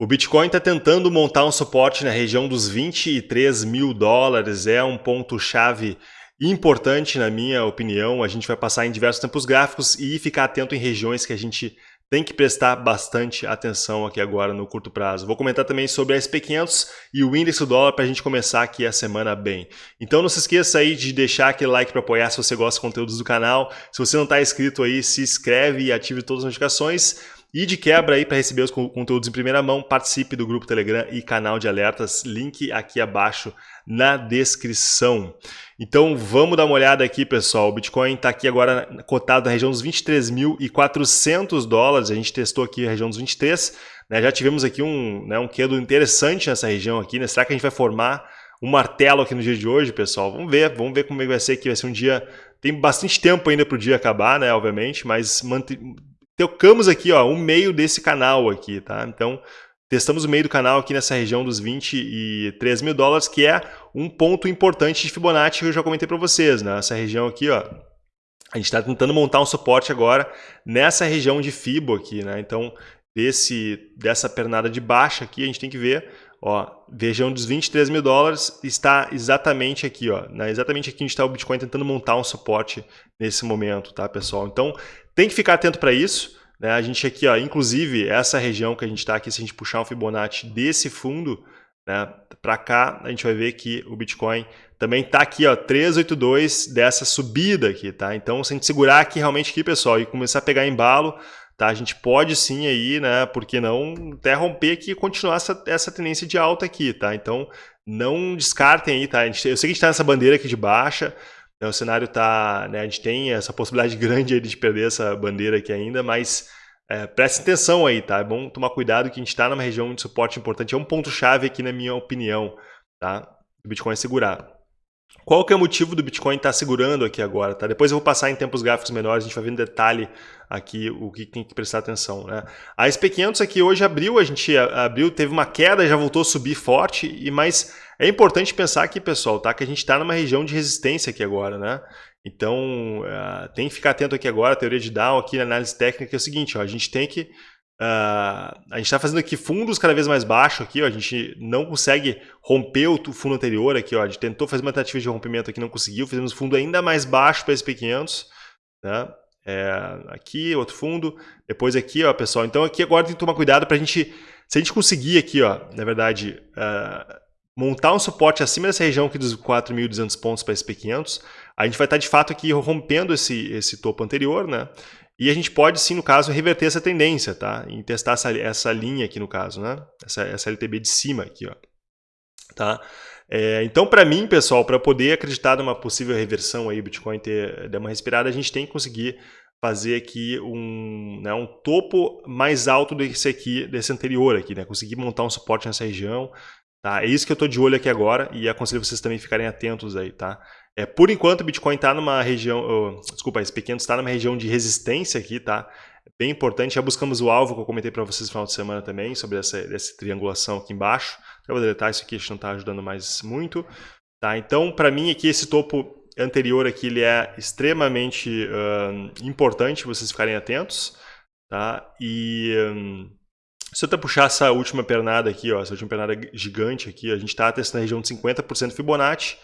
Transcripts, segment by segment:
O Bitcoin está tentando montar um suporte na região dos 23 mil dólares, é um ponto-chave importante na minha opinião. A gente vai passar em diversos tempos gráficos e ficar atento em regiões que a gente tem que prestar bastante atenção aqui agora no curto prazo. Vou comentar também sobre a SP500 e o índice do dólar para a gente começar aqui a semana bem. Então não se esqueça aí de deixar aquele like para apoiar se você gosta dos conteúdos do canal. Se você não está inscrito aí, se inscreve e ative todas as notificações. E de quebra aí para receber os conteúdos em primeira mão, participe do grupo Telegram e canal de alertas, link aqui abaixo na descrição. Então vamos dar uma olhada aqui, pessoal. O Bitcoin está aqui agora cotado na região dos 23.400 dólares. A gente testou aqui a região dos 23. Né? Já tivemos aqui um, né, um quedo interessante nessa região aqui. Né? Será que a gente vai formar um martelo aqui no dia de hoje, pessoal? Vamos ver, vamos ver como é vai ser aqui. Vai ser um dia... Tem bastante tempo ainda para o dia acabar, né? Obviamente, mas tocamos aqui, ó, um meio desse canal aqui, tá? Então, testamos o meio do canal aqui nessa região dos 23 mil dólares, que é um ponto importante de Fibonacci que eu já comentei para vocês, né? Essa região aqui, ó, a gente está tentando montar um suporte agora nessa região de Fibo aqui, né? Então, desse, dessa pernada de baixa aqui, a gente tem que ver, ó, região dos 23 mil dólares está exatamente aqui, ó, né? exatamente aqui onde está o Bitcoin tentando montar um suporte nesse momento, tá, pessoal? Então, tem que ficar atento para isso. Né? A gente aqui, ó, inclusive, essa região que a gente está aqui, se a gente puxar um Fibonacci desse fundo né, para cá, a gente vai ver que o Bitcoin também está aqui, ó, 382 dessa subida aqui, tá? Então, se a gente segurar aqui realmente aqui, pessoal, e começar a pegar embalo, tá? A gente pode sim aí, né? Por que não até romper aqui e continuar essa, essa tendência de alta aqui, tá? Então, não descartem aí, tá? Gente, eu sei que a gente está nessa bandeira aqui de baixa, né, o cenário está, né, a gente tem essa possibilidade grande de perder essa bandeira aqui ainda, mas é, preste atenção aí, tá? É bom tomar cuidado que a gente está numa região de suporte importante, é um ponto-chave aqui na minha opinião, tá? O Bitcoin segurar. Qual que é o motivo do Bitcoin estar tá segurando aqui agora? Tá? Depois eu vou passar em tempos gráficos menores, a gente vai ver em detalhe aqui o que tem que prestar atenção. Né? A SP500 aqui hoje abriu, a gente abriu, teve uma queda, já voltou a subir forte, e mas é importante pensar aqui, pessoal, tá? que a gente está numa região de resistência aqui agora. Né? Então, uh, tem que ficar atento aqui agora, a teoria de Dow aqui na análise técnica é o seguinte, ó, a gente tem que Uh, a gente está fazendo aqui fundos cada vez mais baixos aqui, ó, a gente não consegue romper o fundo anterior aqui, ó, a gente tentou fazer uma tentativa de rompimento aqui, não conseguiu, fizemos fundo ainda mais baixo para SP500, né? É, aqui, outro fundo, depois aqui, ó, pessoal, então aqui agora tem que tomar cuidado para a gente, se a gente conseguir aqui, ó, na verdade, uh, montar um suporte acima dessa região aqui dos 4.200 pontos para SP500, a gente vai estar tá, de fato aqui rompendo esse, esse topo anterior, né? E a gente pode, sim, no caso, reverter essa tendência, tá? Em testar essa, essa linha aqui, no caso, né? Essa, essa LTB de cima aqui, ó. Tá? É, então, para mim, pessoal, para poder acreditar numa possível reversão aí, Bitcoin ter dar uma respirada, a gente tem que conseguir fazer aqui um, né, um topo mais alto desse aqui, desse anterior aqui, né? Conseguir montar um suporte nessa região, tá? É isso que eu estou de olho aqui agora e aconselho vocês também ficarem atentos aí, tá? É, por enquanto, o Bitcoin está numa região, oh, desculpa, esse pequeno está numa região de resistência aqui, tá? Bem importante. Já buscamos o alvo que eu comentei para vocês no final de semana também, sobre essa, essa triangulação aqui embaixo. Eu vou deletar isso aqui, acho que não está ajudando mais muito. Tá? Então, para mim aqui, esse topo anterior aqui, ele é extremamente uh, importante vocês ficarem atentos. Tá? E um, se eu até puxar essa última pernada aqui, ó, essa última pernada gigante aqui, a gente está testando a região de 50% Fibonacci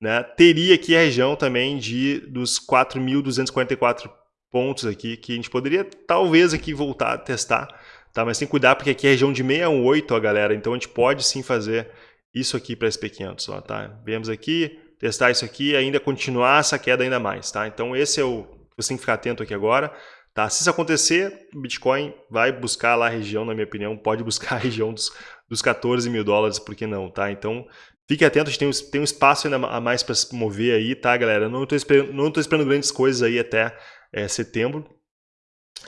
né, teria aqui a região também de dos 4.244 pontos aqui, que a gente poderia talvez aqui voltar a testar, tá? mas tem que cuidar porque aqui é região de 618, ó, galera, então a gente pode sim fazer isso aqui para SP500, ó, tá? Vemos aqui, testar isso aqui e ainda continuar essa queda ainda mais, tá? Então esse é o você tem que ficar atento aqui agora, tá? Se isso acontecer, o Bitcoin vai buscar lá a região, na minha opinião, pode buscar a região dos, dos 14 mil dólares, por que não, tá? Então Fique atento, a gente tem um, tem um espaço ainda a mais para se mover aí, tá, galera? Não estou esperando, não tô esperando grandes coisas aí até é, setembro.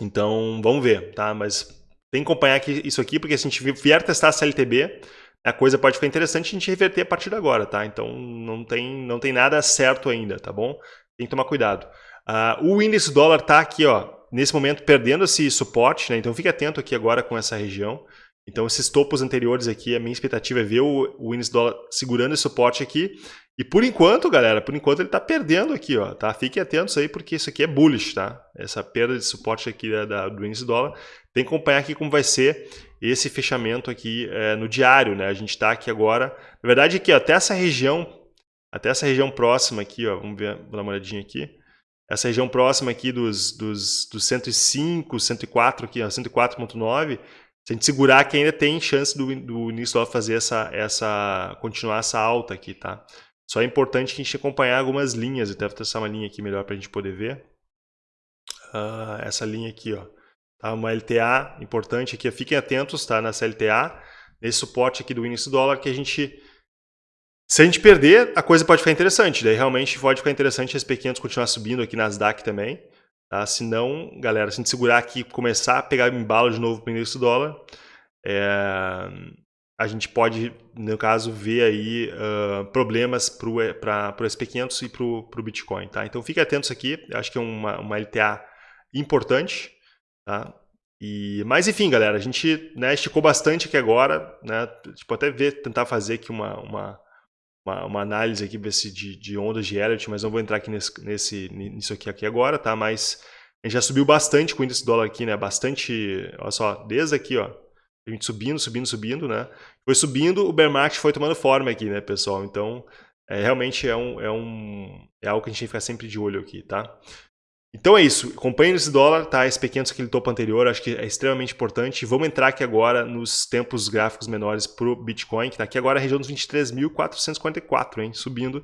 Então, vamos ver, tá? Mas tem que acompanhar aqui, isso aqui, porque se a gente vier testar a CLTB, a coisa pode ficar interessante a gente reverter a partir de agora, tá? Então, não tem, não tem nada certo ainda, tá bom? Tem que tomar cuidado. Uh, o índice dólar tá aqui, ó, nesse momento perdendo esse suporte, né? Então, fique atento aqui agora com essa região. Então, esses topos anteriores aqui, a minha expectativa é ver o, o índice dólar segurando esse suporte aqui. E por enquanto, galera, por enquanto ele está perdendo aqui, ó, tá? Fiquem atentos aí, porque isso aqui é bullish, tá? Essa perda de suporte aqui da, da, do índice dólar. Tem que acompanhar aqui como vai ser esse fechamento aqui é, no diário, né? A gente está aqui agora. Na verdade, aqui, ó, até essa região, até essa região próxima aqui, ó, vamos ver, vou dar uma olhadinha aqui. Essa região próxima aqui dos, dos, dos 105, 104 aqui, 104.9, se a gente segurar que ainda tem chance do, do do fazer essa, essa, continuar essa alta aqui, tá? Só é importante que a gente acompanhar algumas linhas, eu devo traçar uma linha aqui melhor para a gente poder ver. Uh, essa linha aqui, ó. Tá? Uma LTA importante aqui, fiquem atentos, tá? Nessa LTA, nesse suporte aqui do índice do dólar, que a gente se a gente perder, a coisa pode ficar interessante. Daí realmente pode ficar interessante esse P500 continuar subindo aqui nas DAC também. Tá? Se não, galera, se a gente segurar aqui começar a pegar embalo de novo para o do dólar, é, a gente pode, no caso, ver aí uh, problemas para o SP500 e para o Bitcoin. Tá? Então fiquem atentos aqui, acho que é uma, uma LTA importante. Tá? E, mas enfim, galera, a gente né, esticou bastante aqui agora. Né? Tipo, até ver, tentar fazer aqui uma, uma, uma, uma análise aqui de, de ondas de Elliott, mas não vou entrar aqui nesse, nesse, nisso aqui, aqui agora, tá? Mas a gente já subiu bastante com o índice dólar aqui, né? Bastante, olha só, desde aqui, ó, a gente subindo, subindo, subindo, né? Foi subindo, o bear market foi tomando forma aqui, né, pessoal? Então, é, realmente é, um, é, um, é algo que a gente tem que ficar sempre de olho aqui, tá? Então é isso, acompanhe esse dólar, tá? Esse pequeno aquele topo anterior, acho que é extremamente importante. Vamos entrar aqui agora nos tempos gráficos menores para o Bitcoin, que está aqui agora na região dos 23.444, hein? Subindo.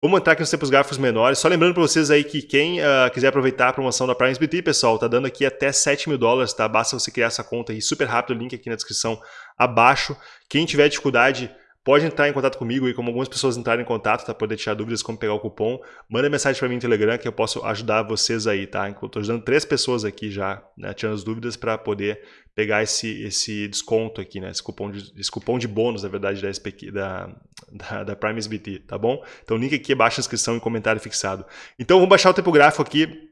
Vamos entrar aqui nos tempos gráficos menores. Só lembrando para vocês aí que quem uh, quiser aproveitar a promoção da Prime SBT, pessoal, tá dando aqui até 7 mil dólares, tá? Basta você criar essa conta aí super rápido, link aqui na descrição abaixo. Quem tiver dificuldade, Pode entrar em contato comigo e como algumas pessoas entrarem em contato, tá? Poder tirar dúvidas como pegar o cupom. Manda mensagem para mim no Telegram que eu posso ajudar vocês aí, tá? Estou ajudando três pessoas aqui já, né? Tirando as dúvidas para poder pegar esse, esse desconto aqui, né? Esse cupom de, esse cupom de bônus, na verdade, da, SPQ, da, da, da Prime SBT, tá bom? Então, link aqui abaixo na descrição e comentário fixado. Então, vamos baixar o tempo gráfico aqui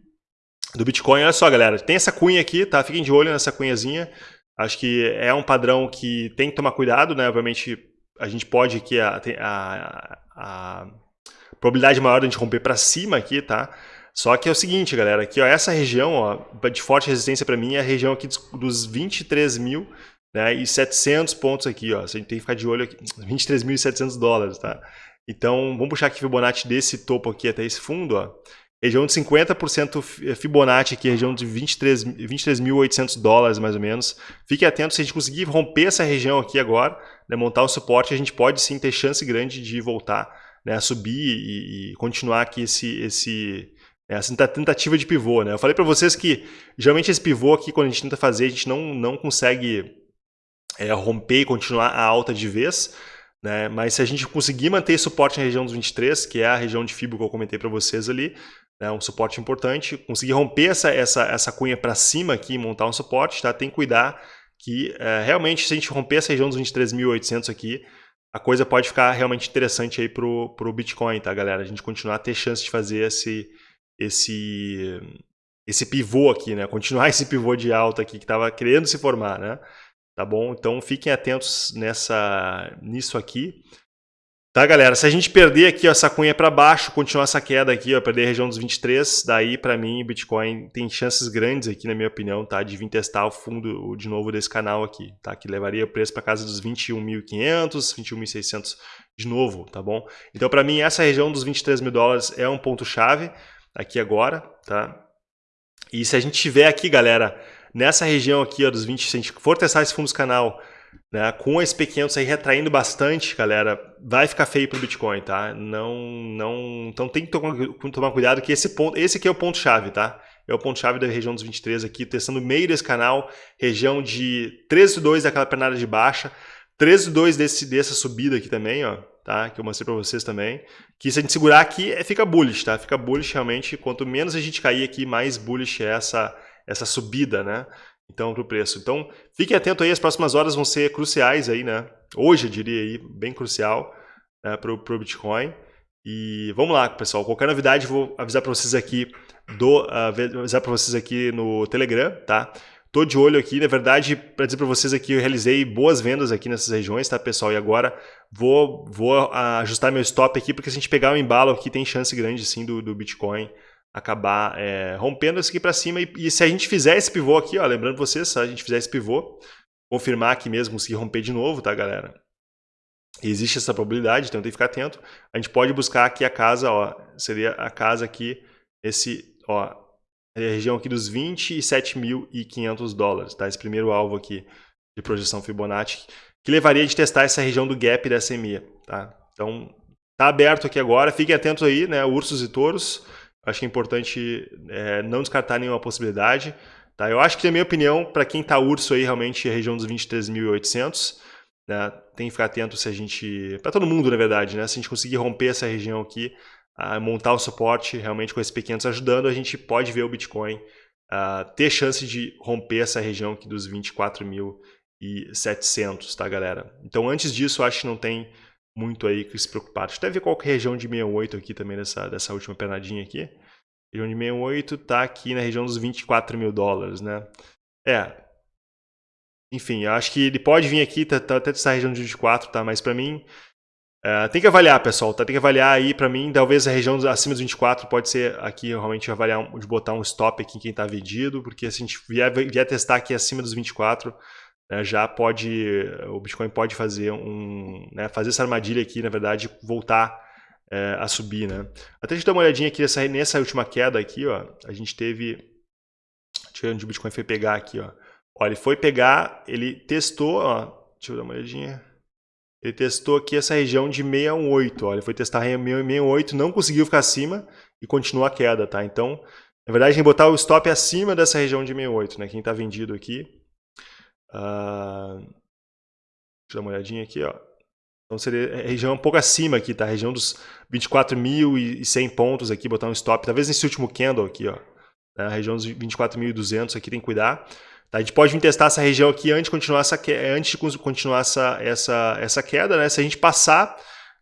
do Bitcoin. Olha só, galera, tem essa cunha aqui, tá? Fiquem de olho nessa cunhazinha. Acho que é um padrão que tem que tomar cuidado, né? Obviamente, a gente pode aqui, a, a, a probabilidade maior de a gente romper para cima aqui, tá? Só que é o seguinte, galera, aqui, ó, essa região ó, de forte resistência para mim é a região aqui dos, dos 23 mil né, e 700 pontos aqui, ó. A gente tem que ficar de olho aqui, 23.700 dólares, tá? Então, vamos puxar aqui Fibonacci desse topo aqui até esse fundo, ó. Região de 50% Fibonacci aqui, região de 23.800 23 dólares mais ou menos. Fique atento, se a gente conseguir romper essa região aqui agora, né, montar um suporte, a gente pode sim ter chance grande de voltar né, a subir e, e, continuar aqui esse, esse, essa tentativa de pivô. Né? Eu falei para vocês que geralmente esse pivô aqui, quando a gente tenta fazer, a gente não, não consegue é, romper e continuar a alta de vez, né? Mas se a gente conseguir manter suporte na região dos 23, que é a região de fibra que eu comentei para vocês ali, né, um suporte importante, conseguir romper essa, essa, essa cunha para cima aqui montar um suporte, tá? tem que cuidar que é, realmente se a gente romper essa região dos 23.800 aqui, a coisa pode ficar realmente interessante aí pro, pro Bitcoin, tá galera? A gente continuar a ter chance de fazer esse, esse, esse pivô aqui, né? Continuar esse pivô de alta aqui que estava querendo se formar, né? Tá bom? Então fiquem atentos nessa, nisso aqui. Tá, galera? Se a gente perder aqui ó, essa cunha para baixo, continuar essa queda aqui, ó, perder a região dos 23, daí para mim o Bitcoin tem chances grandes aqui, na minha opinião, tá? De vir testar o fundo de novo desse canal aqui, tá? Que levaria o preço para casa dos 21.500, 21.600 de novo, tá bom? Então para mim essa região dos 23 mil dólares é um ponto chave aqui agora, tá? E se a gente tiver aqui, galera, nessa região aqui ó, dos 20, se a gente for testar esse fundo canal né? Com a SP500 aí retraindo bastante, galera, vai ficar feio para o Bitcoin, tá? Não, não, então tem que tomar, cuidado que esse ponto, esse aqui é o ponto chave, tá? É o ponto chave da região dos 23 aqui, testando meio desse canal, região de 13,2 daquela pernada de baixa, 13,2 desse dessa subida aqui também, ó, tá? Que eu mostrei para vocês também. Que se a gente segurar aqui, é, fica bullish, tá? Fica bullish realmente, quanto menos a gente cair aqui, mais bullish é essa essa subida, né? Então para o preço. Então, fique atento aí, as próximas horas vão ser cruciais aí, né? Hoje, eu diria aí, bem crucial né, para o Bitcoin. E vamos lá, pessoal. Qualquer novidade, vou avisar para vocês aqui do uh, avisar para vocês aqui no Telegram, tá? tô de olho aqui, na verdade, para dizer para vocês aqui, eu realizei boas vendas aqui nessas regiões, tá, pessoal? E agora vou, vou ajustar meu stop aqui, porque se a gente pegar o um embalo aqui, tem chance grande, sim, do, do Bitcoin acabar é, rompendo isso aqui para cima. E, e, se a gente fizer esse pivô aqui, ó, lembrando vocês, se a gente fizer esse pivô, confirmar aqui mesmo, conseguir romper de novo, tá, galera? Existe essa probabilidade, então tem que ficar atento. A gente pode buscar aqui a casa, ó, seria a casa aqui, esse, ó, a região aqui dos 27.500 dólares, tá? Esse primeiro alvo aqui de projeção Fibonacci, que levaria a testar essa região do gap da SMA, tá? Então, tá aberto aqui agora, fiquem atentos aí, né, ursos e touros, acho que é importante é, não descartar nenhuma possibilidade, tá? Eu acho que, na minha opinião, para quem tá urso aí, realmente, é a região dos 23.800, né? Tem que ficar atento se a gente... Para todo mundo, na verdade, né? Se a gente conseguir romper essa região aqui, montar o suporte realmente com esses pequenos ajudando, a gente pode ver o Bitcoin ter chance de romper essa região aqui dos 24.700, tá, galera? Então, antes disso, acho que não tem muito aí que se preocupar. Deixa eu até ver qual é a região de 68 aqui também, dessa, dessa última pernadinha aqui. A região de 68 tá aqui na região dos 24 mil dólares, né? É, enfim, eu acho que ele pode vir aqui, tá, tá até essa região de 24, tá? Mas para mim, uh, tem que avaliar, pessoal, tá? Tem que avaliar aí, para mim, talvez a região acima dos 24 pode ser aqui, realmente, avaliar, de botar um stop aqui em quem tá vendido, porque se a gente vier, vier testar aqui acima dos 24, né, já pode, o Bitcoin pode fazer um, né, fazer essa armadilha aqui, na verdade, voltar é, a subir, né? Até a gente dar uma olhadinha aqui nessa, nessa última queda aqui, ó, a gente teve, ver onde o Bitcoin foi pegar aqui, ó, Ó, ele foi pegar, ele testou, ó, deixa eu dar uma olhadinha. Ele testou aqui essa região de 618, ó, ele foi testar 618, não conseguiu ficar acima e continua a queda, tá? Então, na verdade, tem que botar o stop acima dessa região de 68, né? Quem está vendido aqui. Uh, deixa eu dar uma olhadinha aqui, ó. Então seria a região um pouco acima aqui, tá? A região dos 24.100 pontos aqui, botar um stop. Talvez nesse último candle aqui, ó. A região dos 24.200 aqui tem que cuidar. Tá? A gente pode vir testar essa região aqui antes de continuar essa, antes de continuar essa, essa, essa queda. Né? Se a gente passar,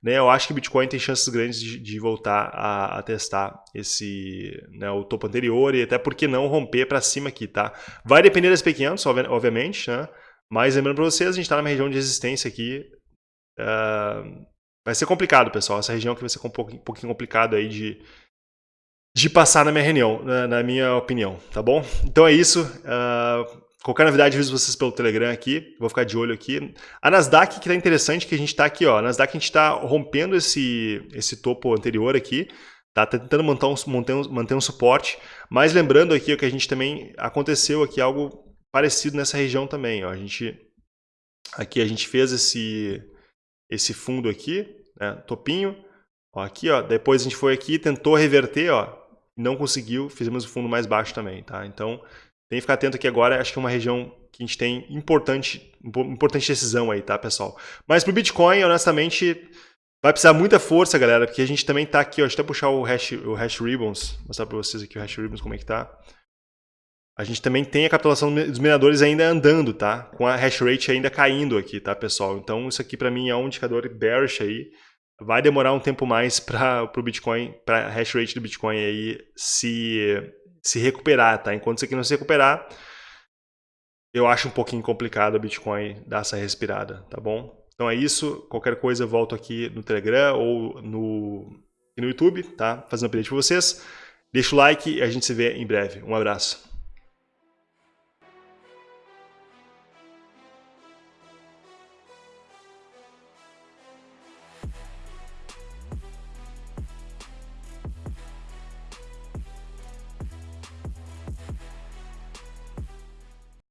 né, eu acho que Bitcoin tem chances grandes de, de voltar a, a, testar esse, né, o topo anterior e até porque não romper para cima aqui. Tá? Vai depender das pequenas, obviamente, né? mas lembrando para vocês, a gente está numa região de resistência aqui. Uh, vai ser complicado, pessoal. Essa região aqui vai ser um pouquinho, um pouquinho complicado aí de, de passar na minha reunião, na, na, minha opinião, tá bom? Então é isso. Uh, qualquer novidade, aviso vocês pelo Telegram aqui. Vou ficar de olho aqui. A Nasdaq, que tá interessante, que a gente está aqui, ó. A Nasdaq a gente está rompendo esse, esse topo anterior aqui. Tá, tá tentando manter um, manter, um, manter um suporte. Mas lembrando aqui que a gente também aconteceu aqui algo parecido nessa região também. Ó. A gente, aqui a gente fez esse, esse fundo aqui, né, topinho. Ó, aqui, ó, depois a gente foi aqui, tentou reverter, ó, não conseguiu, fizemos o fundo mais baixo também, tá? Então, tem que ficar atento aqui agora, acho que é uma região que a gente tem importante, importante decisão aí, tá, pessoal? Mas pro Bitcoin, honestamente, vai precisar muita força, galera, porque a gente também tá aqui, ó, deixa eu até puxar o hash, o hash ribbons, mostrar para vocês aqui o hash ribbons como é que tá. A gente também tem a capitulação dos mineradores ainda andando, tá? Com a hash rate ainda caindo aqui, tá, pessoal? Então, isso aqui para mim é um indicador bearish aí, vai demorar um tempo mais para o Bitcoin, para a hash rate do Bitcoin aí se, se recuperar, tá? Enquanto isso aqui não se recuperar, eu acho um pouquinho complicado o Bitcoin dar essa respirada, tá bom? Então é isso, qualquer coisa eu volto aqui no Telegram ou no, no YouTube, tá? Fazendo um update para vocês. Deixa o like e a gente se vê em breve. Um abraço.